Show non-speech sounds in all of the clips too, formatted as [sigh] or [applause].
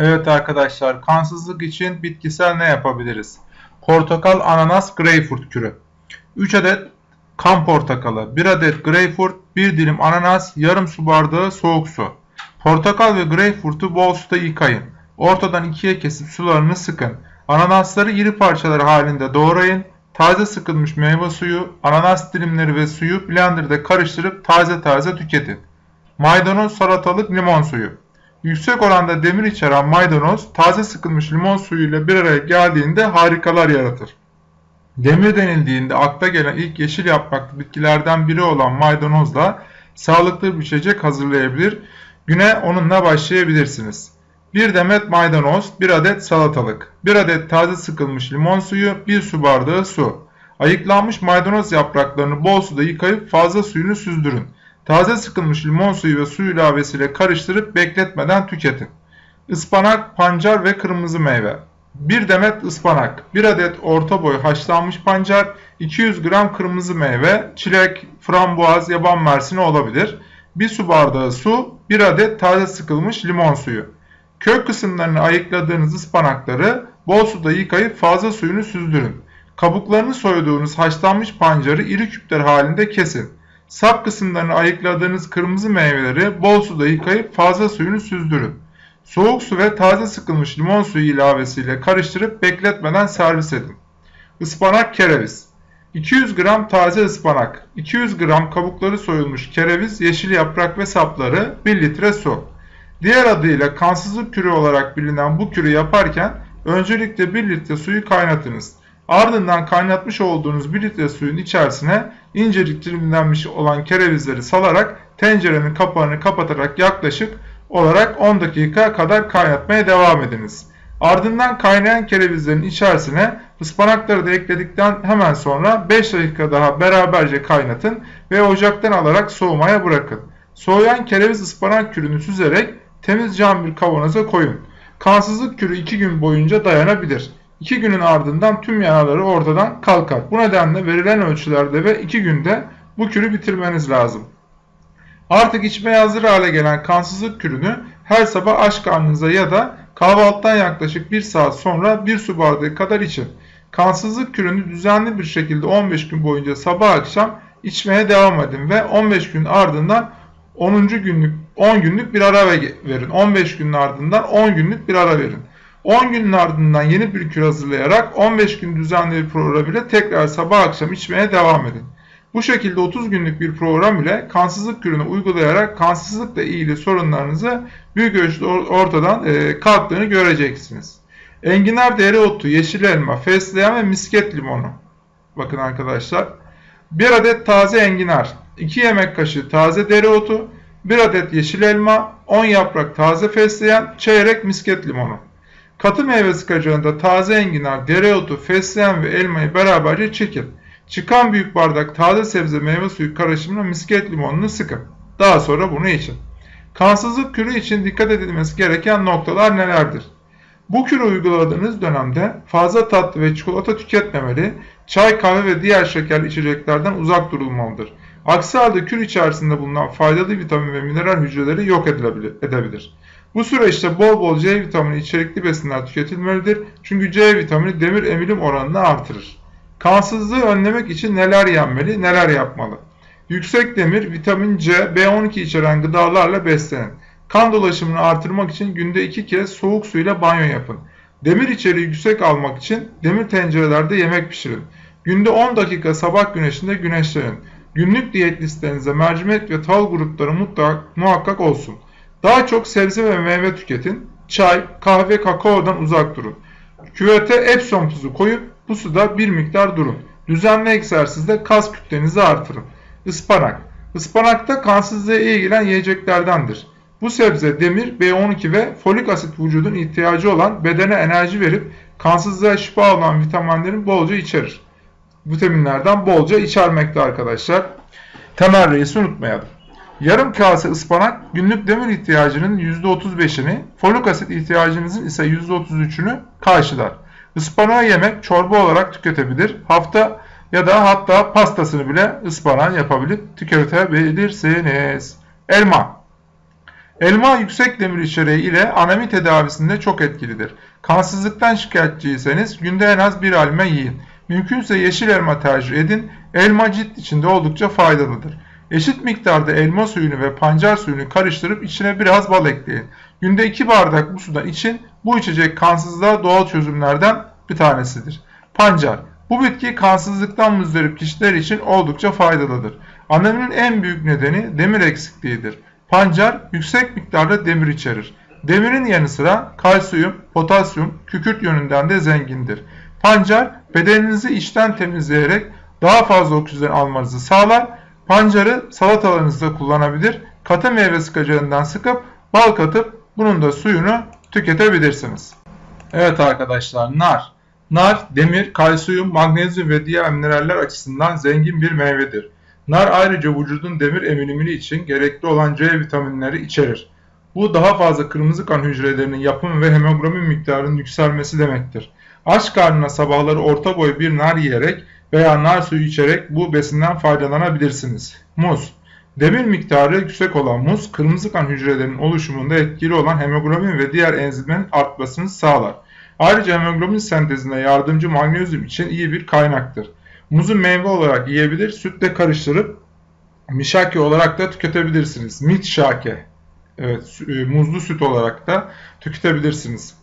Evet arkadaşlar kansızlık için bitkisel ne yapabiliriz? Portakal, ananas, greyfurt kürü. 3 adet kan portakalı, 1 adet greyfurt, 1 dilim ananas, yarım su bardağı soğuk su. Portakal ve greyfurtu bol suda yıkayın. Ortadan ikiye kesip sularını sıkın. Ananasları iri parçalar halinde doğrayın. Taze sıkılmış meyve suyu, ananas dilimleri ve suyu blenderda karıştırıp taze taze tüketin. Maydanoz, salatalık, limon suyu. Yüksek oranda demir içeren maydanoz taze sıkılmış limon suyuyla bir araya geldiğinde harikalar yaratır. Demir denildiğinde akla gelen ilk yeşil yapraklı bitkilerden biri olan maydanozla sağlıklı bir içecek hazırlayabilir. Güne onunla başlayabilirsiniz. 1 demet maydanoz, 1 adet salatalık, 1 adet taze sıkılmış limon suyu, 1 su bardağı su. Ayıklanmış maydanoz yapraklarını bol suda yıkayıp fazla suyunu süzdürün. Taze sıkılmış limon suyu ve su ilavesiyle karıştırıp bekletmeden tüketin. Ispanak, pancar ve kırmızı meyve. 1 demet ıspanak, 1 adet orta boy haşlanmış pancar, 200 gram kırmızı meyve, çilek, frambuaz, yaban mersini olabilir. 1 su bardağı su, 1 adet taze sıkılmış limon suyu. Kök kısımlarını ayıkladığınız ıspanakları bol suda yıkayıp fazla suyunu süzdürün. Kabuklarını soyduğunuz haşlanmış pancarı iri küpler halinde kesin. Sap kısımlarını ayıkladığınız kırmızı meyveleri bol suda yıkayıp fazla suyunu süzdürün. Soğuk su ve taze sıkılmış limon suyu ilavesiyle karıştırıp bekletmeden servis edin. Ispanak kereviz 200 gram taze ıspanak, 200 gram kabukları soyulmuş kereviz, yeşil yaprak ve sapları, 1 litre su. Diğer adıyla kansızlık kürü olarak bilinen bu kürü yaparken öncelikle 1 litre suyu kaynatınız. Ardından kaynatmış olduğunuz 1 litre suyun içerisine incecik dilimlenmiş olan kerevizleri salarak tencerenin kapağını kapatarak yaklaşık olarak 10 dakika kadar kaynatmaya devam ediniz. Ardından kaynayan kerevizlerin içerisine ıspanakları da ekledikten hemen sonra 5 dakika daha beraberce kaynatın ve ocaktan alarak soğumaya bırakın. Soğuyan kereviz ıspanak kürünü süzerek temiz cam bir kavanoza koyun. Kansızlık kürü 2 gün boyunca dayanabilir. 2 günün ardından tüm yağları ortadan kalkar. Bu nedenle verilen ölçülerde ve 2 günde bu kürü bitirmeniz lazım. Artık içmeye hazır hale gelen kansızlık kürünü her sabah aç karnınıza ya da kahvaltıdan yaklaşık 1 saat sonra 1 su bardağı kadar için. Kansızlık kürünü düzenli bir şekilde 15 gün boyunca sabah akşam içmeye devam edin ve 15 gün ardından 10. günlük 10 günlük bir ara verin. 15 günün ardından 10 günlük bir ara verin. 10 günün ardından yeni bir kür hazırlayarak 15 gün düzenli bir program ile tekrar sabah akşam içmeye devam edin. Bu şekilde 30 günlük bir program ile kansızlık kürünü uygulayarak kansızlıkla ilgili sorunlarınızı büyük ölçüde ortadan e, kalktığını göreceksiniz. Enginar dereotu, yeşil elma, fesleğen ve misket limonu. Bakın arkadaşlar. 1 adet taze enginar, 2 yemek kaşığı taze dereotu, 1 adet yeşil elma, 10 yaprak taze fesleğen, çeyrek misket limonu. Katı meyve sıkacağında taze enginar, dereotu, fesleğen ve elmayı beraberce çekin. Çıkan büyük bardak taze sebze meyve suyu karışımına misket limonunu sıkın. Daha sonra bunu için. Kansızlık kürü için dikkat edilmesi gereken noktalar nelerdir? Bu kürü uyguladığınız dönemde fazla tatlı ve çikolata tüketmemeli, çay, kahve ve diğer şekerli içeceklerden uzak durulmalıdır. Aksi halde kür içerisinde bulunan faydalı vitamin ve mineral hücreleri yok edebilir. Bu süreçte bol bol C vitamini içerikli besinler tüketilmelidir. Çünkü C vitamini demir emilim oranını artırır. Kansızlığı önlemek için neler yenmeli, neler yapmalı? Yüksek demir, vitamin C, B12 içeren gıdalarla beslenin. Kan dolaşımını artırmak için günde 2 kez soğuk suyla banyo yapın. Demir içeriği yüksek almak için demir tencerelerde yemek pişirin. Günde 10 dakika sabah güneşinde güneşlenin. Günlük diyet listenize mercimek ve tahıl grupları mutlak, muhakkak olsun. Daha çok sebze ve meyve tüketin. Çay, kahve, kakaodan uzak durun. Küvete Epsom tuzu koyup bu suda bir miktar durun. Düzenli egzersizde kas kütlenizi artırın. Ispanak. Ispanakta kansızlığa iyi gelen yiyeceklerdendir. Bu sebze demir, B12 ve folik asit vücudun ihtiyacı olan bedene enerji verip kansızlığa şifa olan vitaminlerin bolca içerir. Vitaminlerden bolca içermekte arkadaşlar. Temel reisi unutmayalım. Yarım kase ıspanak günlük demir ihtiyacının %35'ini, folik asit ihtiyacınızın ise %33'ünü karşılar. Ispanağı yemek çorba olarak tüketebilir. Hafta ya da hatta pastasını bile ıspanağın yapabilip tüketebilirsiniz. Elma Elma yüksek demir içeriği ile anemi tedavisinde çok etkilidir. Kansızlıktan şikayetçiyseniz günde en az bir elma yiyin. Mümkünse yeşil elma tercih edin. Elma cilt içinde oldukça faydalıdır. Eşit miktarda elma suyunu ve pancar suyunu karıştırıp içine biraz bal ekleyin. Günde 2 bardak bu sudan için bu içecek kansızlığa doğal çözümlerden bir tanesidir. Pancar bu bitki kansızlıktan müzdarip kişiler için oldukça faydalıdır. Aneminin en büyük nedeni demir eksikliğidir. Pancar yüksek miktarda demir içerir. Demirin yanı sıra kalsiyum, potasyum, kükürt yönünden de zengindir. Pancar bedeninizi içten temizleyerek daha fazla oksijen almanızı sağlar. Pancarı salatalarınızda kullanabilir. Katı meyve sıkacağından sıkıp bal katıp bunun da suyunu tüketebilirsiniz. Evet arkadaşlar nar. Nar demir, kalsiyum, magnezyum ve diğer mineraller açısından zengin bir meyvedir. Nar ayrıca vücudun demir emilimini için gerekli olan C vitaminleri içerir. Bu daha fazla kırmızı kan hücrelerinin yapımı ve hemoglobin miktarının yükselmesi demektir. Aç karnına sabahları orta boy bir nar yiyerek veya nar suyu içerek bu besinden faydalanabilirsiniz. Muz Demir miktarı yüksek olan muz, kırmızı kan hücrelerinin oluşumunda etkili olan hemoglobin ve diğer enzimlerin artmasını sağlar. Ayrıca hemoglobin sentezine yardımcı magnezyum için iyi bir kaynaktır. Muzu meyve olarak yiyebilir, sütle karıştırıp mişake olarak da tüketebilirsiniz. Mit şake. Evet, e, muzlu süt olarak da tüketebilirsiniz.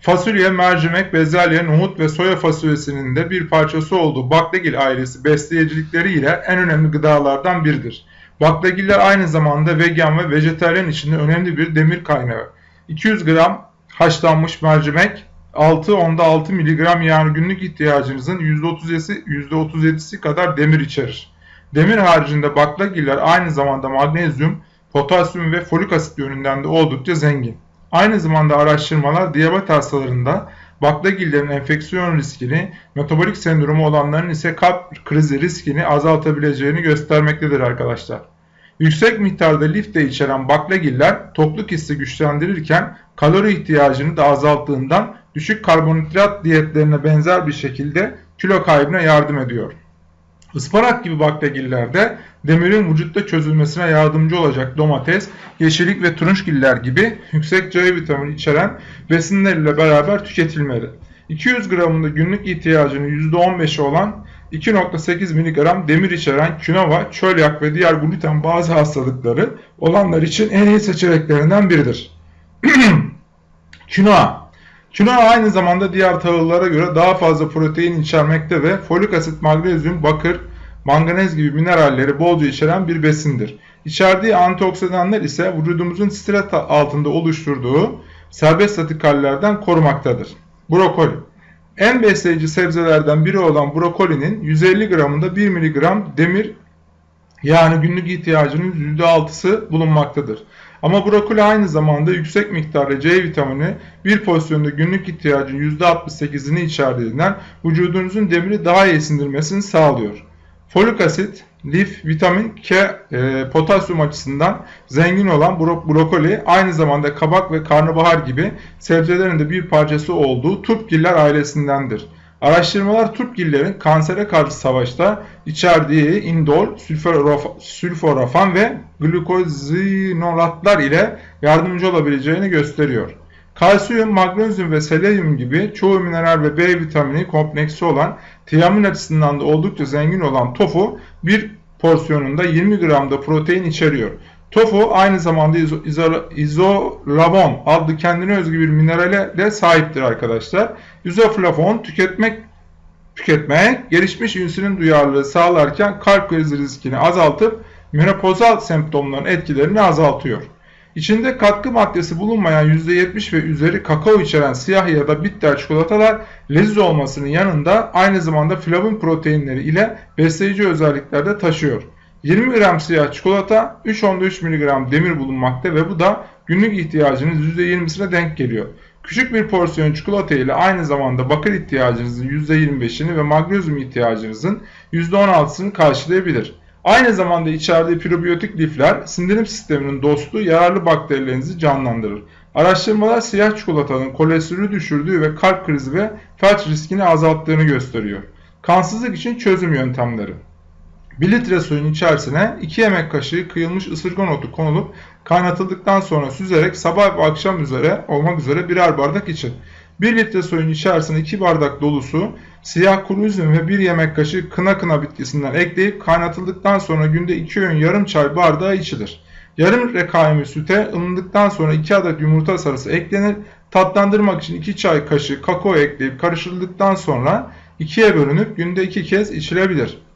Fasulye, mercimek, bezelye, nohut ve soya fasulyesinin de bir parçası olduğu baklagil ailesi besleyicilikleriyle en önemli gıdalardan biridir. Baklagiller aynı zamanda vegan ve vejetaryen içinde önemli bir demir kaynağı. 200 gram haşlanmış mercimek 6 onda 6 mg yani günlük ihtiyacınızın %37'si, %37'si kadar demir içerir. Demir haricinde baklagiller aynı zamanda magnezyum, potasyum ve folik asit yönünden de oldukça zengin. Aynı zamanda araştırmalar diyabet hastalarında baklagillerin enfeksiyon riskini, metabolik sendromu olanların ise kalp krizi riskini azaltabileceğini göstermektedir arkadaşlar. Yüksek miktarda lif de içeren baklagiller tokluk hissi güçlendirirken kalori ihtiyacını da azalttığından düşük karbonhidrat diyetlerine benzer bir şekilde kilo kaybına yardım ediyor. Ispanak gibi baklagillerde demirin vücutta çözülmesine yardımcı olacak domates, yeşillik ve turunçgiller gibi yüksek C vitamini içeren besinler ile beraber tüketilmeli. 200 gramında günlük ihtiyacının %15'i olan 2.8 mg demir içeren künova, çölyak ve diğer gluten bazı hastalıkları olanlar için en iyi seçeneklerinden biridir. [clears throat] Kinoa Kinoa aynı zamanda diğer tahıllara göre daha fazla protein içermekte ve folik asit, magnezyum, bakır, manganez gibi mineralleri bolca içeren bir besindir. İçerdiği antioksidanlar ise vücudumuzun stres altında oluşturduğu serbest radikallerden korumaktadır. Brokoli En besleyici sebzelerden biri olan brokolinin 150 gramında 1 mg demir yani günlük ihtiyacının %6'sı bulunmaktadır. Ama brokoli aynı zamanda yüksek miktarda C vitamini bir pozisyonda günlük ihtiyacın %68'ini içerdiğinden vücudunuzun demiri daha iyi sindirmesini sağlıyor. Folik asit, lif, vitamin K, e, potasyum açısından zengin olan bro brokoli aynı zamanda kabak ve karnabahar gibi sebzelerin de bir parçası olduğu turpgiller ailesindendir. Araştırmalar Turpgillerin kansere karşı savaşta içerdiği indol, sülforafan ve glukozinolatlar ile yardımcı olabileceğini gösteriyor. Kalsiyum, magnezyum ve selenyum gibi çoğu mineral ve B vitamini kompleksi olan tiamin açısından da oldukça zengin olan tofu bir porsiyonunda 20 gramda protein içeriyor. Tofu aynı zamanda izo, izo, izolavon adlı kendine özgü bir minerale de sahiptir arkadaşlar. İzoflavon tüketmek tüketmek gelişmiş insülin duyarlılığı sağlarken kalp krizi riskini azaltıp menopozal semptomların etkilerini azaltıyor. İçinde katkı maddesi bulunmayan %70 ve üzeri kakao içeren siyah ya da bitter çikolatalar leziz olmasının yanında aynı zamanda flavin proteinleri ile besleyici özellikler de taşıyor. 20 gram siyah çikolata 3.3 mg demir bulunmakta ve bu da günlük ihtiyacınız %20'sine denk geliyor. Küçük bir porsiyon çikolata ile aynı zamanda bakır ihtiyacınızın %25'ini ve magnezyum ihtiyacınızın %16'sını karşılayabilir. Aynı zamanda içerdiği probiyotik lifler sindirim sisteminin dostu yararlı bakterilerinizi canlandırır. Araştırmalar siyah çikolatanın kolesterolü düşürdüğü ve kalp krizi ve felç riskini azalttığını gösteriyor. Kansızlık için çözüm yöntemleri. 1 litre suyun içerisine 2 yemek kaşığı kıyılmış ısırgan otu konulup kaynatıldıktan sonra süzerek sabah ve akşam üzere olmak üzere birer bardak için. 1 litre suyun içerisine 2 bardak dolusu siyah kuru üzüm ve 1 yemek kaşığı kına kına bitkisinden ekleyip kaynatıldıktan sonra günde 2 öğün yarım çay bardağı içilir. Yarım litre süte ılındıktan sonra 2 adet yumurta sarısı eklenir. Tatlandırmak için 2 çay kaşığı kakao ekleyip karıştırıldıktan sonra ikiye bölünüp günde 2 kez içilebilir.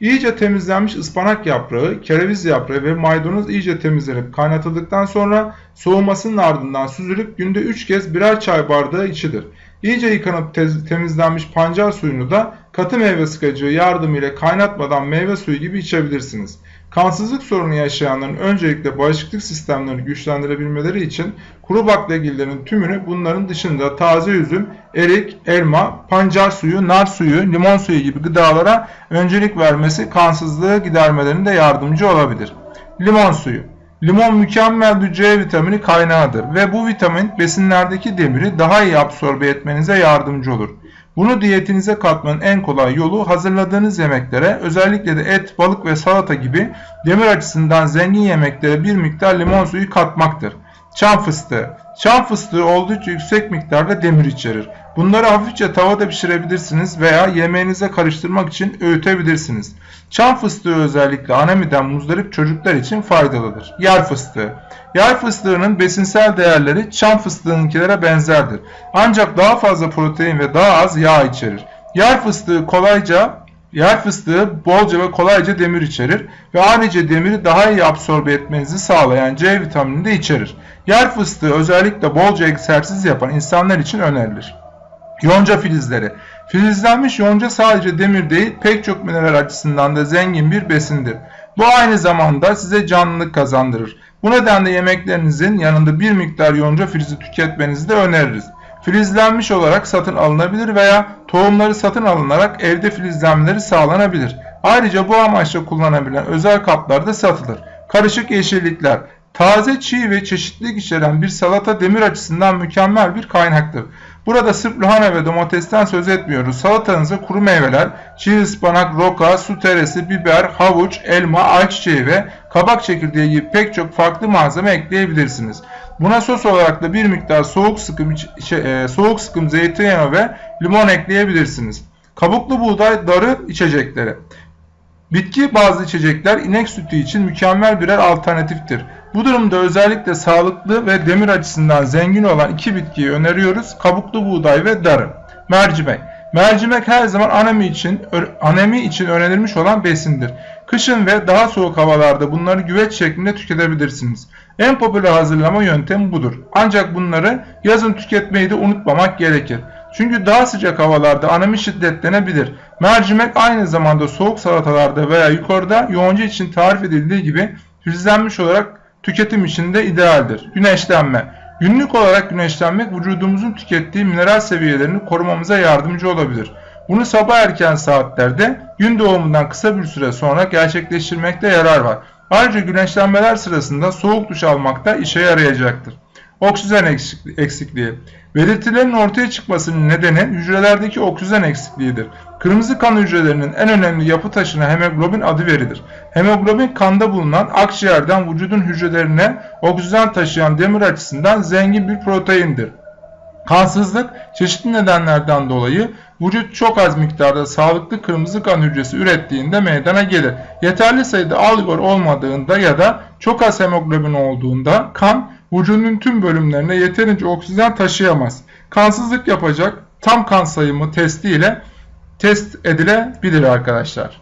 İyice temizlenmiş ıspanak yaprağı, kereviz yaprağı ve maydanoz iyice temizlenip kaynatıldıktan sonra soğumasının ardından süzülüp günde 3 kez birer çay bardağı içilir. İyice yıkanıp temizlenmiş pancar suyunu da katı meyve sıkacığı yardımıyla kaynatmadan meyve suyu gibi içebilirsiniz. Kansızlık sorunu yaşayanların öncelikle bağışıklık sistemlerini güçlendirebilmeleri için kuru baklagillerin tümünü bunların dışında taze üzüm, erik, elma, pancar suyu, nar suyu, limon suyu gibi gıdalara öncelik vermesi kansızlığı gidermelerinde yardımcı olabilir. Limon suyu Limon mükemmel C vitamini kaynağıdır ve bu vitamin besinlerdeki demiri daha iyi absorbe etmenize yardımcı olur. Bunu diyetinize katmanın en kolay yolu hazırladığınız yemeklere özellikle de et, balık ve salata gibi demir açısından zengin yemeklere bir miktar limon suyu katmaktır. Çam fıstığı. Çam fıstığı oldukça yüksek miktarda demir içerir. Bunları hafifçe tavada pişirebilirsiniz veya yemeğinize karıştırmak için öğütebilirsiniz. Çam fıstığı özellikle anemiden muzdarip çocuklar için faydalıdır. Yer fıstığı. Yer fıstığının besinsel değerleri çam fıstığınkilere benzerdir. Ancak daha fazla protein ve daha az yağ içerir. Yer fıstığı kolayca Yer fıstığı bolca ve kolayca demir içerir ve ayrıca demiri daha iyi absorbe etmenizi sağlayan C vitamini de içerir. Yer fıstığı özellikle bolca egzersiz yapan insanlar için önerilir. Yonca filizleri. Filizlenmiş yonca sadece demir değil pek çok mineral açısından da zengin bir besindir. Bu aynı zamanda size canlılık kazandırır. Bu nedenle yemeklerinizin yanında bir miktar yonca filizi tüketmenizi de öneririz. Filizlenmiş olarak satın alınabilir veya tohumları satın alınarak evde filizlenmeleri sağlanabilir. Ayrıca bu amaçla kullanabilen özel kaplarda satılır. Karışık yeşillikler Taze, çiğ ve çeşitlilik içeren bir salata demir açısından mükemmel bir kaynaktır. Burada sırf lahana ve domatesten söz etmiyoruz. Salatanıza kuru meyveler, çiğ ıspanak, roka, su teresi, biber, havuç, elma, ayçiçeği ve kabak çekirdeği gibi pek çok farklı malzeme ekleyebilirsiniz. Buna sos olarak da bir miktar soğuk sıkım, şey, e, soğuk sıkım zeytinyağı ve limon ekleyebilirsiniz. Kabuklu buğday darı içecekleri. Bitki bazlı içecekler inek sütü için mükemmel birer alternatiftir. Bu durumda özellikle sağlıklı ve demir açısından zengin olan iki bitkiyi öneriyoruz. Kabuklu buğday ve darı. Mercimek. Mercimek her zaman anemi için anemi için önerilmiş olan besindir. Kışın ve daha soğuk havalarda bunları güveç şeklinde tüketebilirsiniz. En popüler hazırlama yöntemi budur. Ancak bunları yazın tüketmeyi de unutmamak gerekir. Çünkü daha sıcak havalarda anemi şiddetlenebilir. Mercimek aynı zamanda soğuk salatalarda veya yukarıda yoğunca için tarif edildiği gibi filizlenmiş olarak tüketim için de idealdir. Güneşlenme. Günlük olarak güneşlenmek vücudumuzun tükettiği mineral seviyelerini korumamıza yardımcı olabilir. Bunu sabah erken saatlerde gün doğumundan kısa bir süre sonra gerçekleştirmekte yarar var. Ayrıca güneşlenmeler sırasında soğuk duş almakta işe yarayacaktır. Oksijen eksikliği. Belirtilerin ortaya çıkmasının nedeni hücrelerdeki oksijen eksikliğidir. Kırmızı kan hücrelerinin en önemli yapı taşına hemoglobin adı verilir. Hemoglobin kanda bulunan akciğerden vücudun hücrelerine oksijen taşıyan demir açısından zengin bir proteindir. Kansızlık çeşitli nedenlerden dolayı vücut çok az miktarda sağlıklı kırmızı kan hücresi ürettiğinde meydana gelir. Yeterli sayıda algor olmadığında ya da çok az hemoglobin olduğunda kan vücudun tüm bölümlerine yeterince oksijen taşıyamaz. Kansızlık yapacak tam kan sayımı testi ile test edilebilir arkadaşlar.